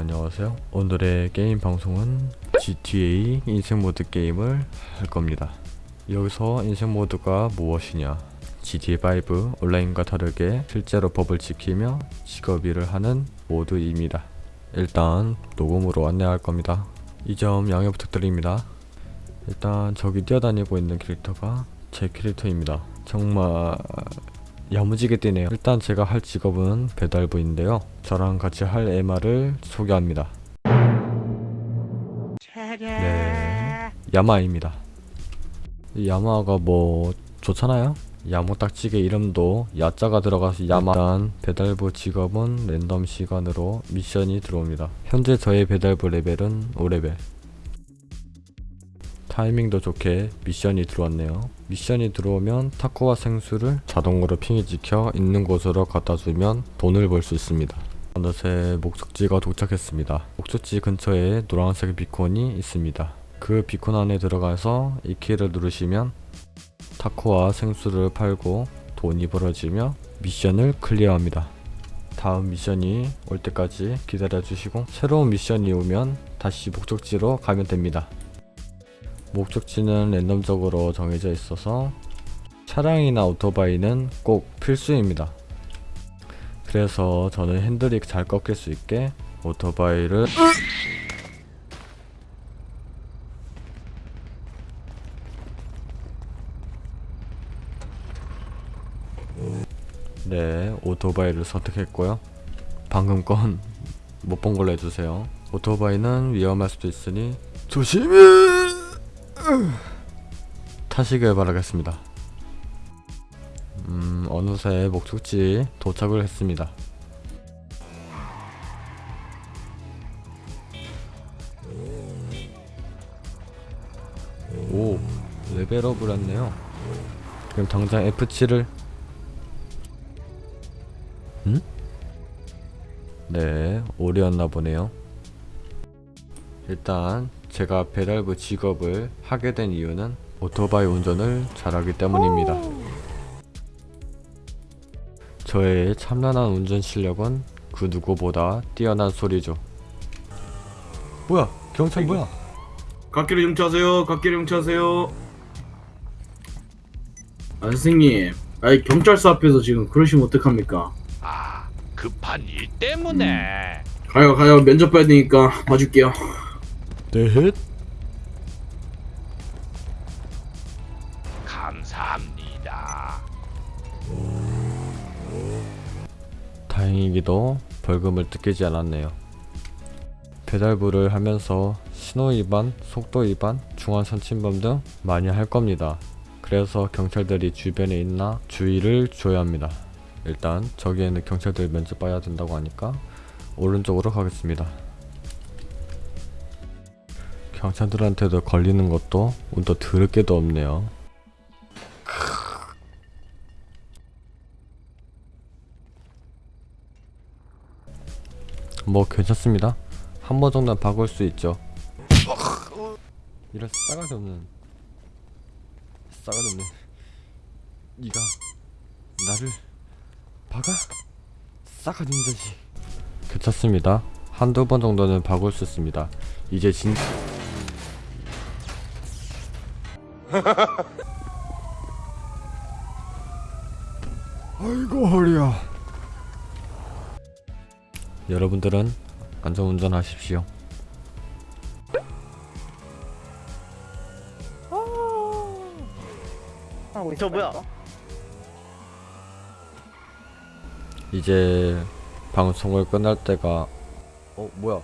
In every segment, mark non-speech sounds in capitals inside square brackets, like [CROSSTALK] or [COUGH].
안녕하세요. 오늘의 게임 방송은 GTA 인생모드 게임을 할 겁니다. 여기서 인생모드가 무엇이냐? GTA5 온라인과 다르게 실제로 법을 지키며 직업 일을 하는 모드입니다. 일단 녹음으로 안내할 겁니다. 이 점 양해 부탁드립니다. 일단 저기 뛰어다니고 있는 캐릭터가 제 캐릭터입니다. 정말 야무지게 뛰네요. 일단 제가 할 직업은 배달부인데요. 저랑 같이 할 MR을 소개합니다. 네 야마입니다. 이 야마가 뭐 좋잖아요? 야무딱지게 이름도 야자가 들어가서 야마. 일단 배달부 직업은 랜덤 시간으로 미션이 들어옵니다. 현재 저의 배달부 레벨은 5레벨 타이밍도 좋게 미션이 들어왔네요. 미션이 들어오면 타코와 생수를 자동으로 핑이 찍혀 있는 곳으로 갖다 주면 돈을 벌 수 있습니다. 어느새 목적지가 도착했습니다. 목적지 근처에 노란색 비콘이 있습니다. 그 비콘 안에 들어가서 이 키를 누르시면 타코와 생수를 팔고 돈이 벌어지며 미션을 클리어합니다. 다음 미션이 올 때까지 기다려 주시고 새로운 미션이 오면 다시 목적지로 가면 됩니다 목적지는 랜덤적으로 정해져 있어서 차량이나 오토바이는 꼭 필수입니다. 그래서 저는 핸들이 잘 꺾일 수 있게 오토바이를 네 오토바이를 선택했고요. 방금 건 못 본 걸로 해주세요. 오토바이는 위험할 수도 있으니 조심히 타시길 바라겠습니다. 음, 어느새 목적지 도착을 했습니다. 오, 레벨업을 했네요. 그럼 당장 F7을 음? 네, 오류였나 보네요. 일단 제가 배달부 직업을 하게 된 이유는 오토바이 운전을 잘하기 때문입니다. 저의 참난한 운전 실력은 그 누구보다 뛰어난 소리죠. 뭐야? 경찰 뭐야? 갓길을 용차하세요. 갓길을 용차하세요. 아 선생님, 아니 경찰서 앞에서 지금 그러시면 어떡합니까? 아, 급한 일 때문에. 가요 가요 면접 봐야 되니까 봐줄게요. 네. 감사합니다. 다행이기도 벌금을 뜯기지 않았네요. 배달부를 하면서 신호 위반, 속도 위반, 중앙 선침범 등 많이 할 겁니다. 그래서 경찰들이 주변에 있나 주의를 줘야 합니다. 일단 저기에는 경찰들 면접 봐야 된다고 하니까 오른쪽으로 가겠습니다. 경찰들한테도 걸리는 것도 운도 드럽게도 없네요. 뭐 괜찮습니다. 한 번 정도는 박을 수 있죠. 이런 싸가지 없는 싸가지 없는 네가 나를 박아? 싸가지 없는 자식. 괜찮습니다. 한두 번 정도는 박을 수 있습니다. 이제 진 [LAUGHS] 아이고 허리야. 여러분들은 안전운전 하십시오. 저 뭐야? 이제 방송을 끝날 때가 어 뭐야?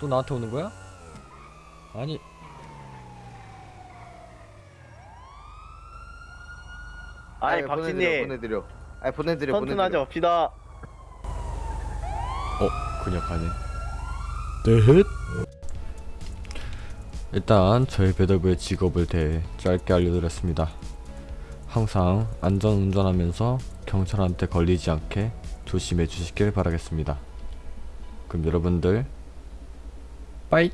또 나한테 오는 거야? 아니 아니 보내드려, 박진님 보내드려. 아니 보내드려 선순하지. 없시다. 어 그냥 가네. 넷. 일단 저희 배달부의 직업을 대해 짧게 알려드렸습니다. 항상 안전 운전하면서 경찰한테 걸리지 않게 조심해 주시길 바라겠습니다. 그럼 여러분들 빠이